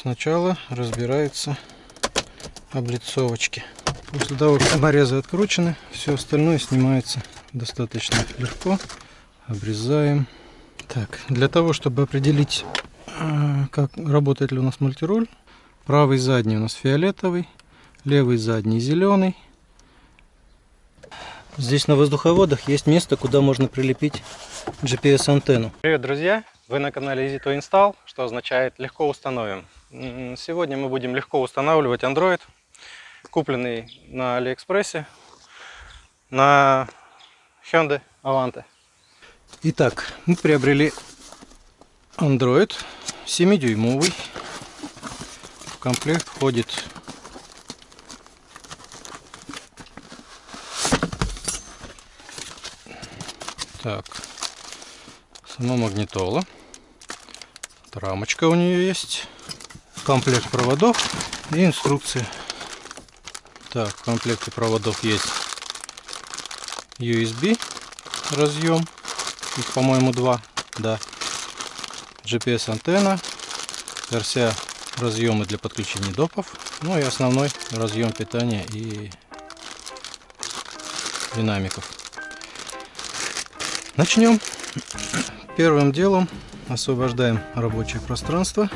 сначала разбираются облицовочки. После того, как саморезы откручены, все остальное снимается достаточно легко. Обрезаем. Так, для того, чтобы определить, а, как работает ли у нас мультироль, правый задний у нас фиолетовый, левый задний зеленый. Здесь на воздуховодах есть место, куда можно прилепить GPS-антенну. Привет, друзья! Вы на канале EasyTo Install, что означает легко установим. Сегодня мы будем легко устанавливать Android, купленный на Алиэкспрессе на Hyundai Avante. Итак, мы приобрели Android 7-дюймовый. В комплект входит так, сама магнитола. Рамочка у нее есть. Комплект проводов и инструкция. Так, в комплекте проводов есть USB разъем. Их, по-моему, два. Да. GPS антенна. RCA разъемы для подключения допов. Ну и основной разъем питания и динамиков. Начнем. Первым делом освобождаем рабочее пространство.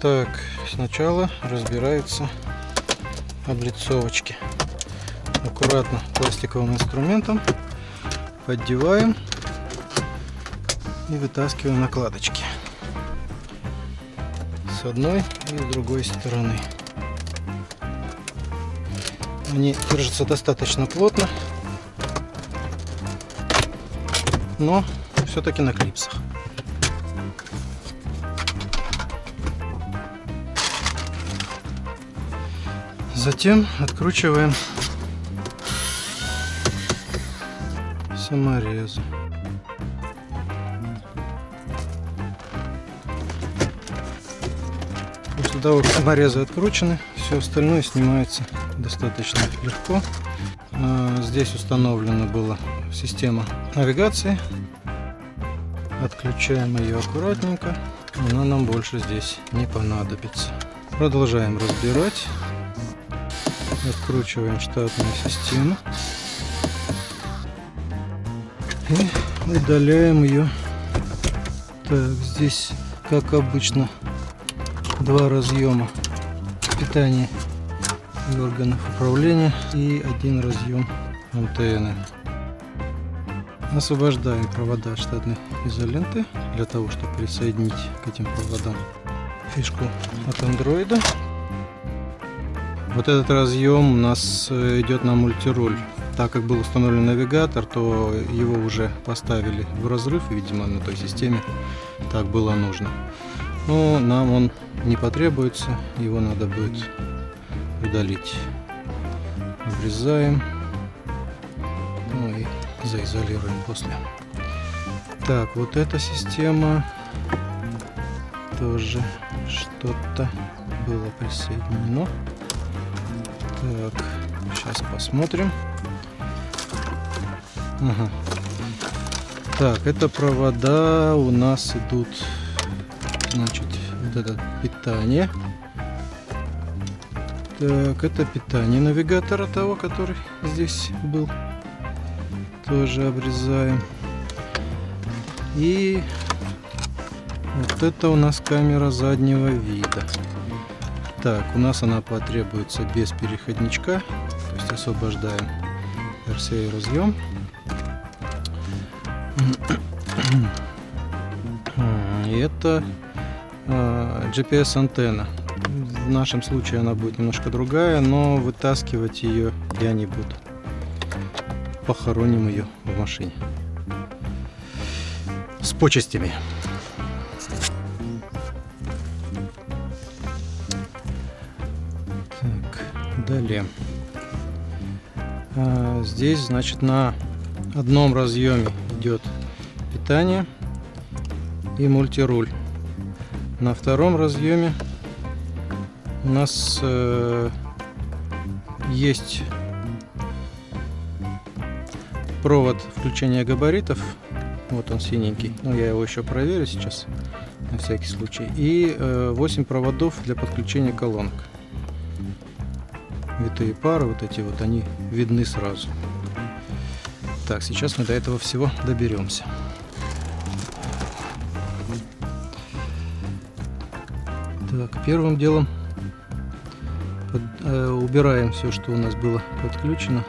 Так, сначала разбираются облицовочки. Аккуратно пластиковым инструментом поддеваем и вытаскиваем накладочки с одной и с другой стороны. Они держатся достаточно плотно, но все-таки на клипсах. Затем откручиваем саморезы. После того, как саморезы откручены, все остальное снимается достаточно легко. А, здесь установлена была система навигации. Отключаем ее аккуратненько. Она нам больше здесь не понадобится. Продолжаем разбирать. Откручиваем штатную систему. И удаляем ее. Так, здесь, как обычно, два разъема питания и органов управления и один разъем антенны. Освобождаем провода штатной изоленты для того, чтобы присоединить к этим проводам фишку от андроида. Вот этот разъем у нас э, идет на мультируль. Так как был установлен навигатор, то его уже поставили в разрыв, видимо, на той системе. Так было нужно. Но нам он не потребуется, его надо будет удалить. Обрезаем. Ну и заизолируем после. Так, вот эта система тоже что-то было присоединено. Так, сейчас посмотрим. Ага. Так, это провода у нас идут, значит, вот это питание. Так, это питание навигатора того, который здесь был. Тоже обрезаем. И вот это у нас камера заднего вида. Так, у нас она потребуется без переходничка. То есть освобождаем RCA разъем. И это а, GPS антенна. В нашем случае она будет немножко другая, но вытаскивать ее я не буду. Похороним ее в машине. С почестями. Далее. А, здесь, значит, на одном разъеме идет питание и мультируль. На втором разъеме у нас э, есть провод включения габаритов. Вот он синенький. Ну, я его еще проверю сейчас на всякий случай. И 8 проводов для подключения колонок. Витые пары, вот эти вот, они видны сразу. Так, сейчас мы до этого всего доберемся. Так, первым делом под, э, убираем все, что у нас было подключено.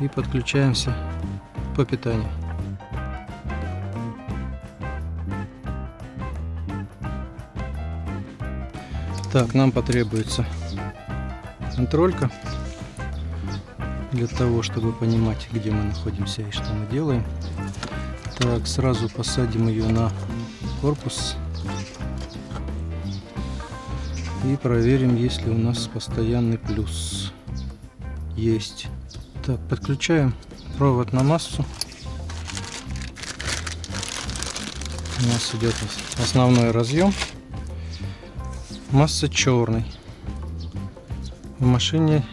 И подключаемся по питанию. Так, нам потребуется контролька для того, чтобы понимать, где мы находимся и что мы делаем. Так, сразу посадим ее на корпус и проверим, есть ли у нас постоянный плюс. Есть. Так, подключаем провод на массу. У нас идет основной разъем. Масса черный. В машине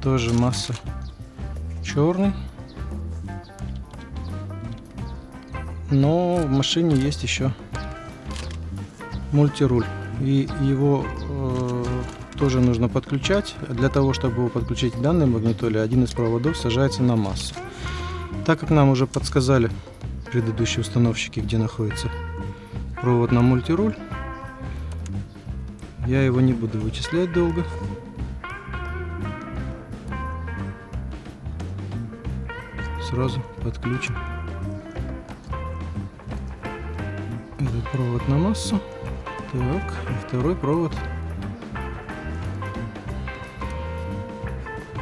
тоже масса черный. Но в машине есть еще мультируль. И его э, тоже нужно подключать. Для того, чтобы его подключить к данной магнитоле, один из проводов сажается на массу. Так как нам уже подсказали предыдущие установщики, где находится провод на мультируль, я его не буду вычислять долго. Сразу подключим этот провод на массу. Так, второй провод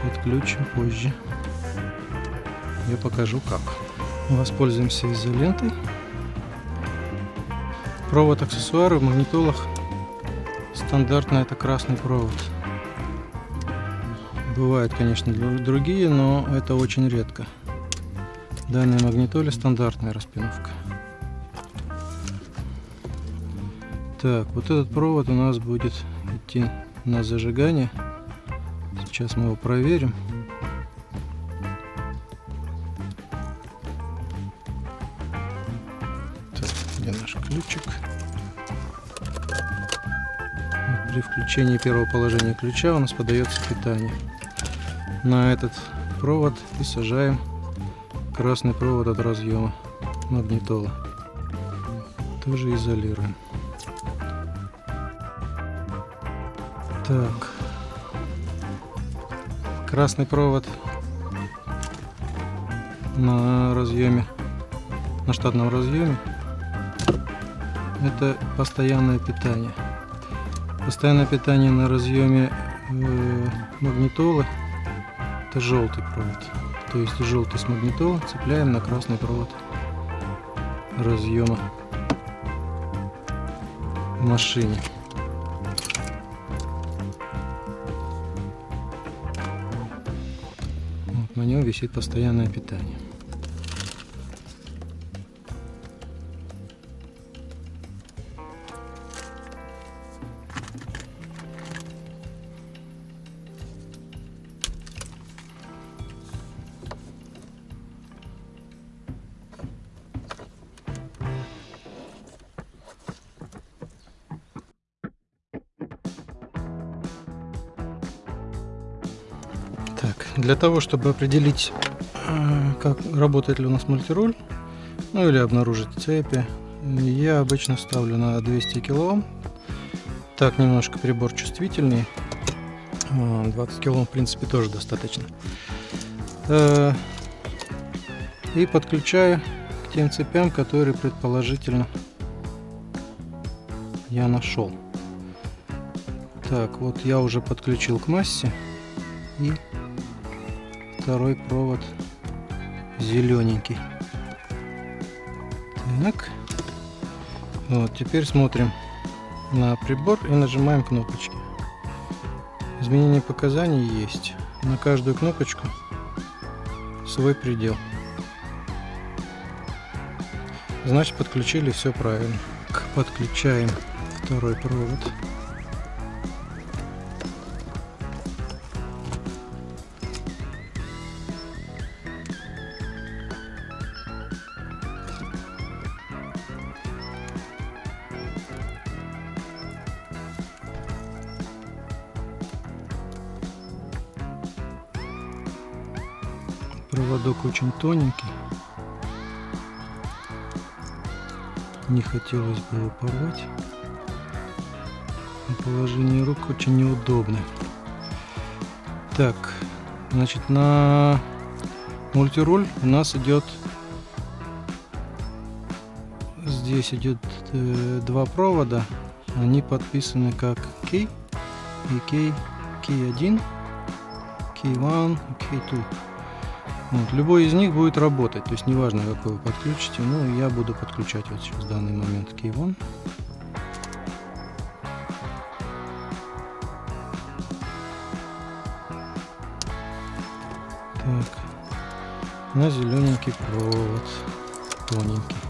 подключим позже. Я покажу как. Воспользуемся изолентой. Провод аксессуары в магнитолах стандартно это красный провод. Бывают, конечно, другие, но это очень редко. В данной магнитоле стандартная распиновка. Так, вот этот провод у нас будет идти на зажигание. Сейчас мы его проверим. При включении первого положения ключа у нас подается питание. На этот провод и сажаем красный провод от разъема магнитола. Тоже изолируем. Так. Красный провод на разъеме, на штатном разъеме. Это постоянное питание. Постоянное питание на разъеме э, магнитолы. Это желтый провод. То есть желтый с магнитолы цепляем на красный провод разъема в машине. на нем висит постоянное питание. Для того, чтобы определить, э, как работает ли у нас мультируль, ну или обнаружить цепи, я обычно ставлю на 200 килоом. Так немножко прибор чувствительный. 20 килоом в принципе тоже достаточно. Э, и подключаю к тем цепям, которые предположительно я нашел. Так, вот я уже подключил к массе и второй провод зелененький. Так. Вот, теперь смотрим на прибор и нажимаем кнопочки. Изменение показаний есть. На каждую кнопочку свой предел. Значит, подключили все правильно. Подключаем второй провод. Проводок очень тоненький. Не хотелось бы его порвать. Положение рук очень неудобное. Так, значит, на мультируль у нас идет здесь идет э, два провода они подписаны как K и K, K1 K1 K2 вот, любой из них будет работать. То есть неважно какой вы подключите но я буду подключать вот сейчас в данный момент K1 так. На зелененький провод. Тоненький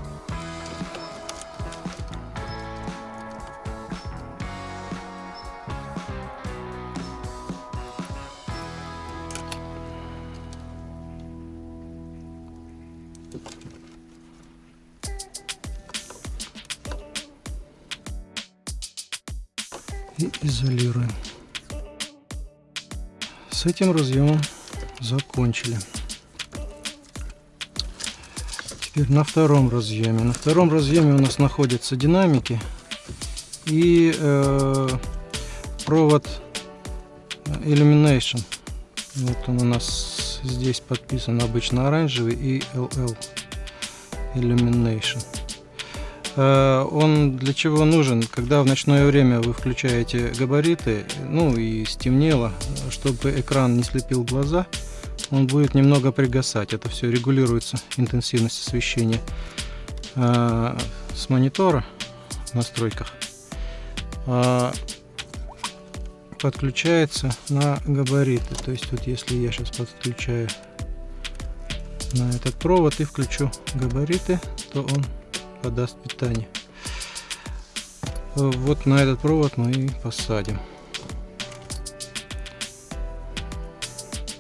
этим разъемом закончили. Теперь на втором разъеме. На втором разъеме у нас находятся динамики и э, провод Illumination. Вот он у нас здесь подписан обычно оранжевый и LL Illumination. Э, он для чего нужен? Когда в ночное время вы включаете габариты, ну и стемнело, чтобы экран не слепил глаза, он будет немного пригасать. Это все регулируется, интенсивность освещения э, с монитора в настройках. Э, подключается на габариты. То есть вот если я сейчас подключаю на этот провод и включу габариты, то он подаст питание. Вот на этот провод мы и посадим.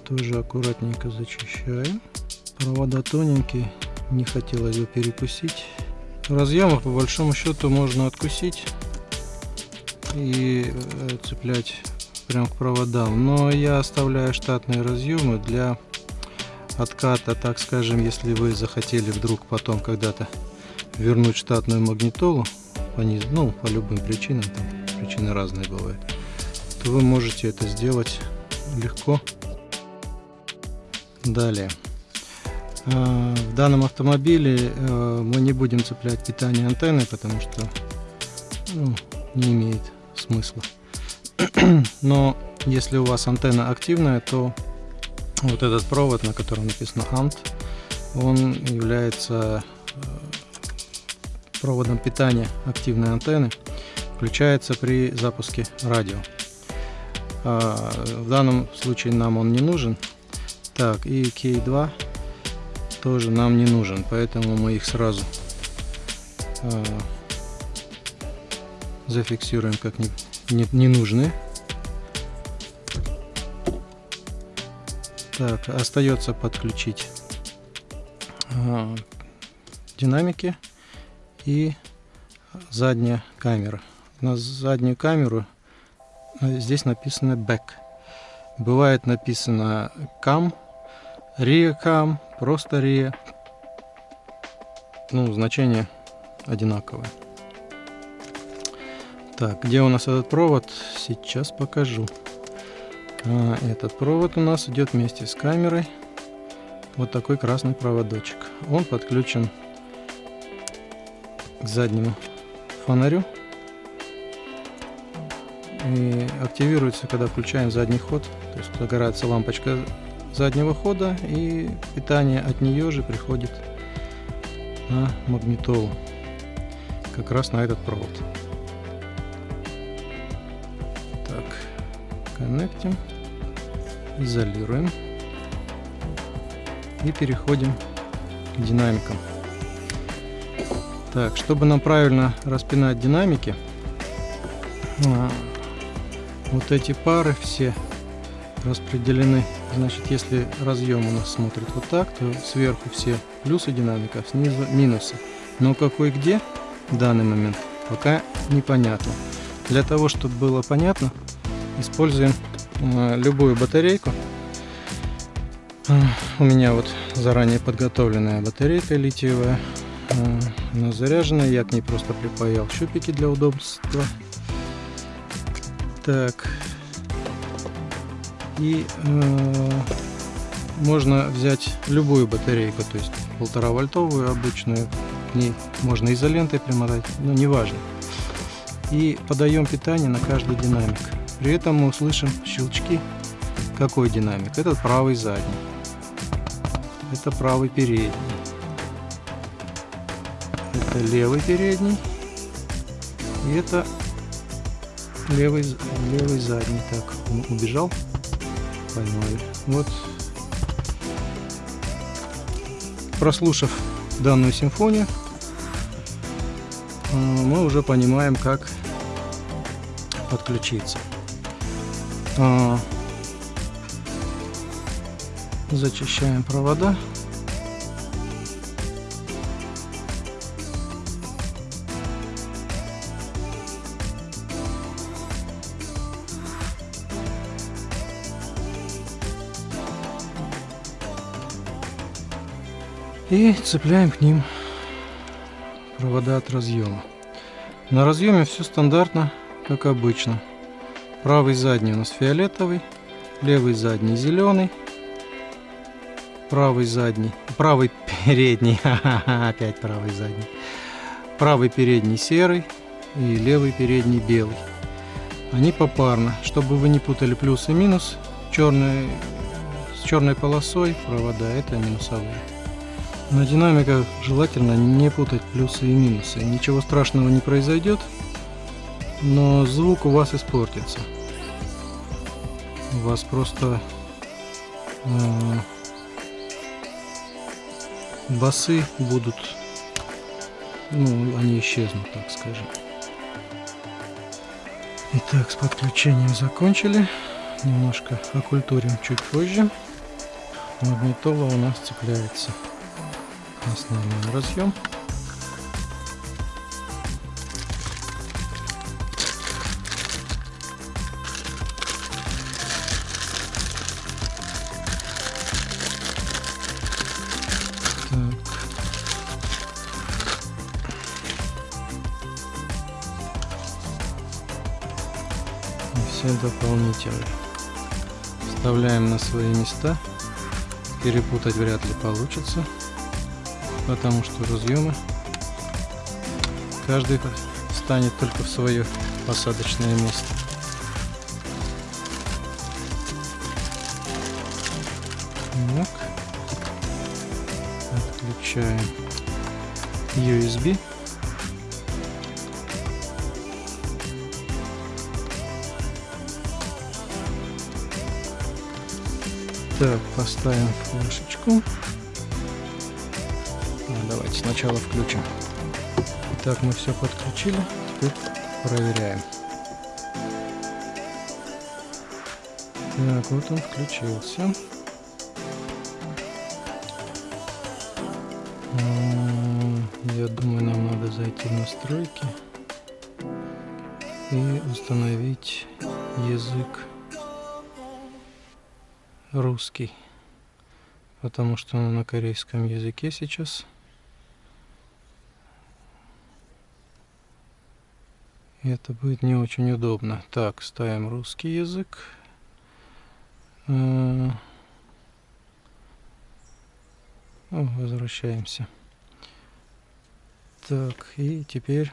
Тоже аккуратненько зачищаем. Провода тоненькие, не хотелось бы перекусить. Разъемов по большому счету можно откусить и э, цеплять прям к проводам. Но я оставляю штатные разъемы для отката, так скажем, если вы захотели вдруг потом когда-то вернуть штатную магнитолу по, низ, ну, по любым причинам, там причины разные бывают, то вы можете это сделать легко. Далее. А, в данном автомобиле э, мы не будем цеплять питание антенны, потому что ну, не имеет смысла. Но если у вас антенна активная, то вот этот провод, на котором написано ANT, он является э, проводом питания активной антенны включается при запуске радио. А, в данном случае нам он не нужен. Так, и K2 тоже нам не нужен, поэтому мы их сразу а, зафиксируем как не, не, не нужны. Так, остается подключить а, динамики и задняя камера. На заднюю камеру э, здесь написано back. Бывает написано cam, rear cam, просто rear. Ну, значение одинаковое. Так, где у нас этот провод? Сейчас покажу. А, этот провод у нас идет вместе с камерой. Вот такой красный проводочек. Он подключен к заднему фонарю и активируется, когда включаем задний ход. То есть загорается лампочка заднего хода и питание от нее же приходит на магнитолу, как раз на этот провод. Так, коннектим, изолируем и переходим к динамикам. Так, чтобы нам правильно распинать динамики, а, вот эти пары все распределены. Значит, если разъем у нас смотрит вот так, то сверху все плюсы динамика, снизу минусы. Но какой где в данный момент, пока непонятно. Для того, чтобы было понятно, используем а, любую батарейку. У меня вот заранее подготовленная батарейка литиевая. Она заряжена, я к ней просто припаял щупики для удобства. Так. И э, можно взять любую батарейку, то есть полтора вольтовую обычную. К ней можно изолентой примотать, но неважно. И подаем питание на каждый динамик. При этом мы услышим щелчки. Какой динамик? Этот правый задний. Это правый передний. Это левый передний. И это левый, левый задний. Так, он убежал. Поймали. Вот. Прослушав данную симфонию, э, мы уже понимаем, как подключиться. А, зачищаем провода. И цепляем к ним провода от разъема. На разъеме все стандартно, как обычно. Правый задний у нас фиолетовый, левый задний зеленый, правый задний, правый передний, опять правый задний, правый передний серый и левый передний белый. Они попарно, чтобы вы не путали плюс и минус, черный, с черной полосой провода это минусовые. На динамиках желательно не путать плюсы и минусы. Ничего страшного не произойдет, но звук у вас испортится. У вас просто э, басы будут, ну, они исчезнут, так скажем. Итак, с подключением закончили. Немножко окультурим чуть позже. Магнитола у нас цепляется основной разъем. все дополнительно. Вставляем на свои места. Перепутать вряд ли получится потому что разъемы каждый станет только в свое посадочное место. Так. Отключаем USB. Так, поставим флешечку. Сначала включим. Так, мы все подключили. Теперь проверяем. Так, вот он включился. Я думаю, нам надо зайти в настройки и установить язык русский, потому что он на корейском языке сейчас. Это будет не очень удобно. Так, ставим русский язык. Э, возвращаемся. Так, и теперь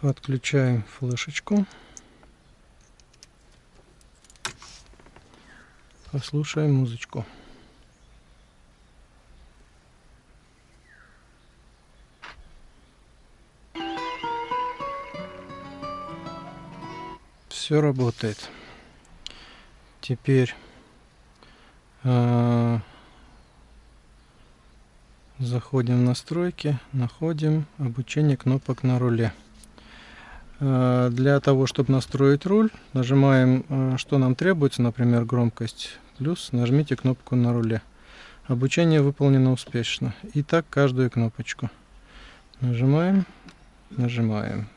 Подключаем флешечку. Послушаем музычку. Все работает. Теперь э, заходим в настройки, находим обучение кнопок на руле. Э, Для того, чтобы настроить руль, нажимаем, э, что нам требуется, например, громкость, плюс нажмите кнопку на руле. Обучение выполнено успешно. И так каждую кнопочку. Нажимаем, нажимаем.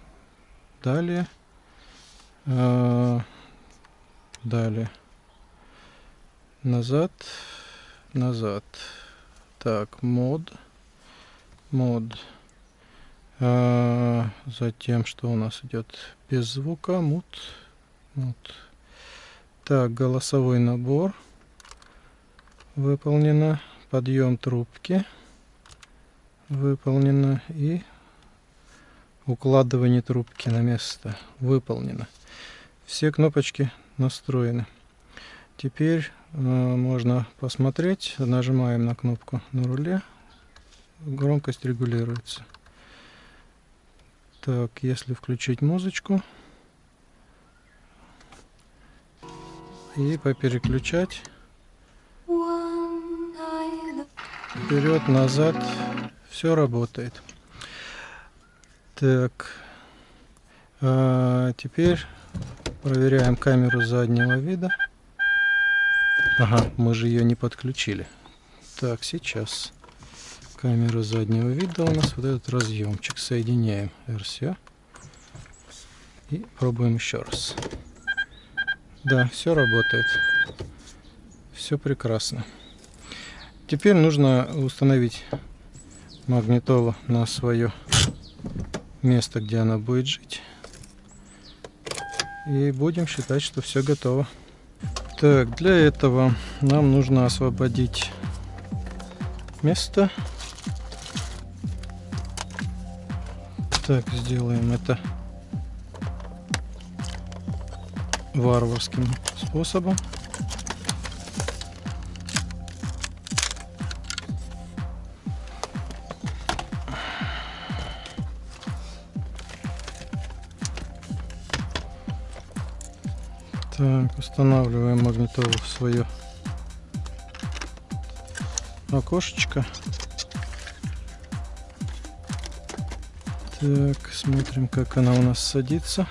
Далее. э, Далее. Назад, назад. Так, мод, мод. А, затем, что у нас идет без звука, мут, мут. Так, голосовой набор выполнено. Подъем трубки выполнено. И укладывание трубки на место выполнено. Все кнопочки настроены. Теперь э, можно посмотреть. Нажимаем на кнопку на руле. Громкость регулируется. Так, если включить музычку и попереключать вперед, назад, все работает. Так, а теперь проверяем камеру заднего вида. Ага, мы же ее не подключили. Так, сейчас камеру заднего вида у нас вот этот разъемчик. Соединяем RCA. И пробуем еще раз. Да, все работает. Все прекрасно. Теперь нужно установить магнитолу на свое место, где она будет жить. И будем считать, что все готово. Так, для этого нам нужно освободить место. Так, сделаем это варварским способом. Так, устанавливаем магнитолу в свое окошечко. Так, смотрим, как она у нас садится.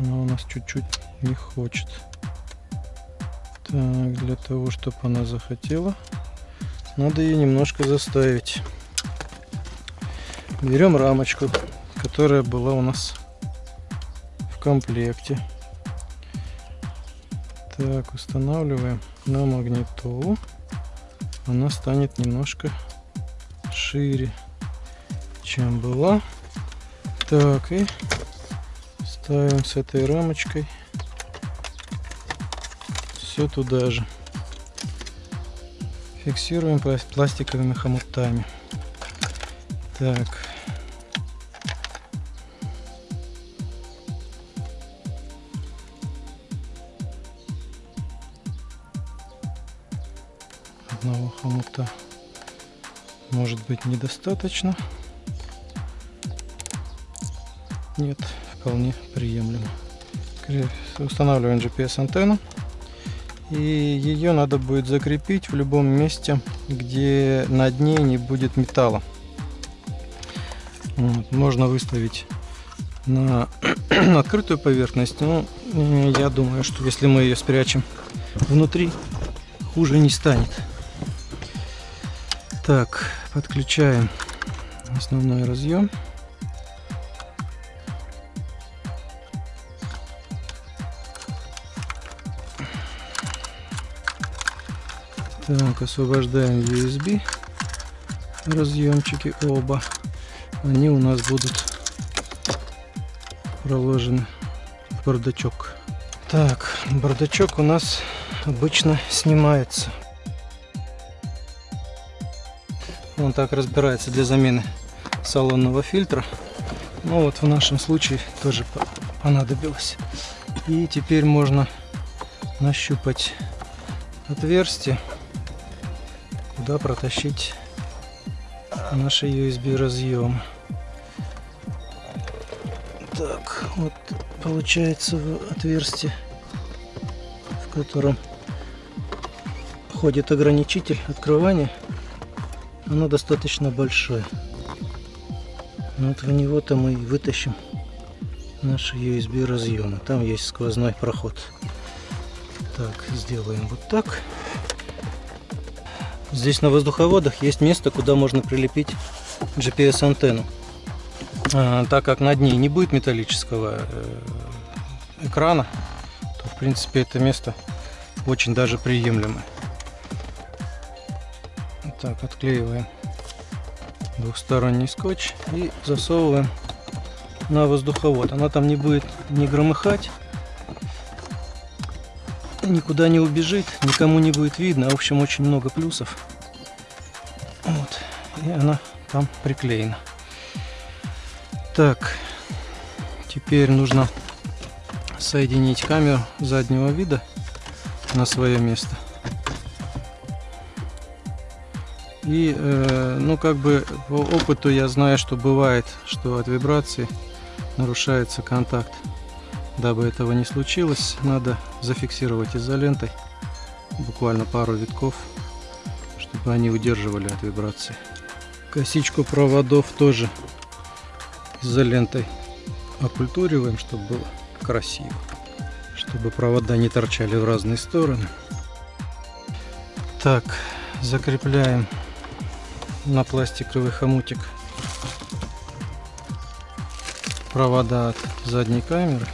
Она у нас чуть-чуть не хочет. Так, для того, чтобы она захотела, надо ее немножко заставить. Берем рамочку, которая была у нас в комплекте. Так, устанавливаем на магнитолу. Она станет немножко шире, чем была. Так, и ставим с этой рамочкой все туда же. Фиксируем пластиковыми хомутами. Так. одного хомута может быть недостаточно. Нет, вполне приемлемо. Устанавливаем GPS антенну. И ее надо будет закрепить в любом месте, где на дне не будет металла. Вот, можно выставить на открытую поверхность. Но я думаю, что если мы ее спрячем внутри, хуже не станет. Так, подключаем основной разъем. Так, освобождаем USB разъемчики оба. Они у нас будут проложены в бардачок. Так, бардачок у нас обычно снимается. Он так разбирается для замены салонного фильтра. Ну вот в нашем случае тоже понадобилось. И теперь можно нащупать отверстие куда протащить наши USB разъем. Так, вот получается отверстие, в котором входит ограничитель открывания. Оно достаточно большое. Вот в него-то мы и вытащим наши USB разъемы. Там есть сквозной проход. Так, сделаем вот так. Здесь на воздуховодах есть место, куда можно прилепить GPS-антенну. А, так как над ней не будет металлического э, экрана, то в принципе это место очень даже приемлемое. Так, отклеиваем двухсторонний скотч и засовываем на воздуховод. Она там не будет не громыхать, никуда не убежит, никому не будет видно. В общем, очень много плюсов. Вот. И она там приклеена. Так, теперь нужно соединить камеру заднего вида на свое место. И, э, ну, как бы по опыту я знаю, что бывает, что от вибрации нарушается контакт. Дабы этого не случилось, надо зафиксировать изолентой буквально пару витков, чтобы они удерживали от вибрации. Косичку проводов тоже изолентой окультуриваем, чтобы было красиво, чтобы провода не торчали в разные стороны. Так, закрепляем на пластиковый хомутик провода от задней камеры.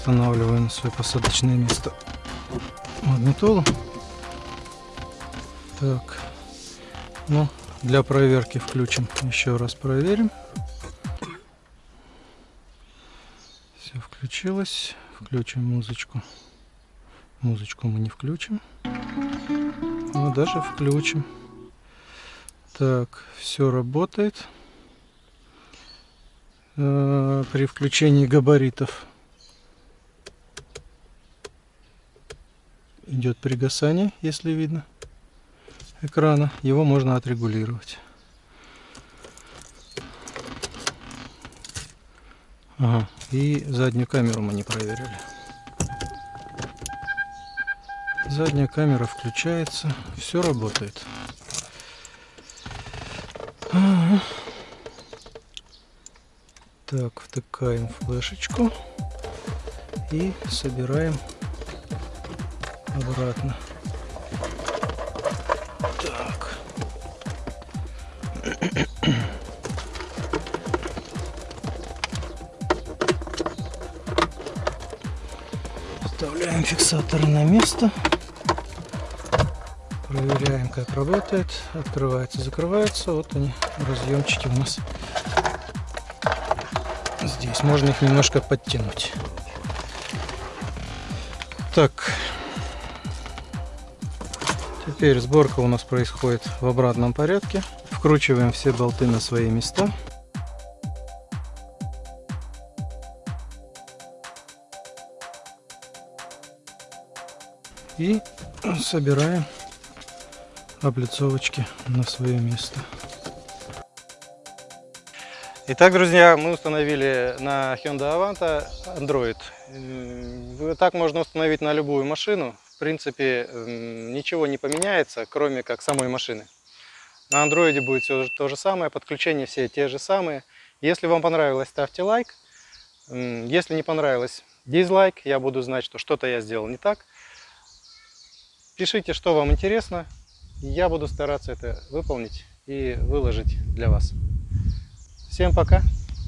Устанавливаем на свое посадочное место магнитолу. Так, ну, для проверки включим. Еще раз проверим. Все включилось. Включим музычку. Музычку мы не включим но даже включим. Так, все работает. Э, при включении габаритов идет пригасание, если видно, экрана. Его можно отрегулировать. Ага, и заднюю камеру мы не проверили. Задняя камера включается. Все работает. Так, втыкаем флешечку и собираем обратно. Так. Вставляем фиксаторы на место. Проверяем, как работает. Открывается, закрывается. Вот они, разъемчики у нас. Здесь можно их немножко подтянуть. Так. Теперь сборка у нас происходит в обратном порядке. Вкручиваем все болты на свои места. И собираем облицовочки на свое место. Итак, друзья, мы установили на Hyundai Avanta Android. Так можно установить на любую машину. Принципе, ничего не поменяется, кроме как самой машины. На Android будет все то же самое, подключения все те же самые. Если вам понравилось, ставьте лайк. Если не понравилось, дизлайк. Я буду знать, что что-то я сделал не так. Пишите, что вам интересно. Я буду стараться это выполнить и выложить для вас. Всем пока!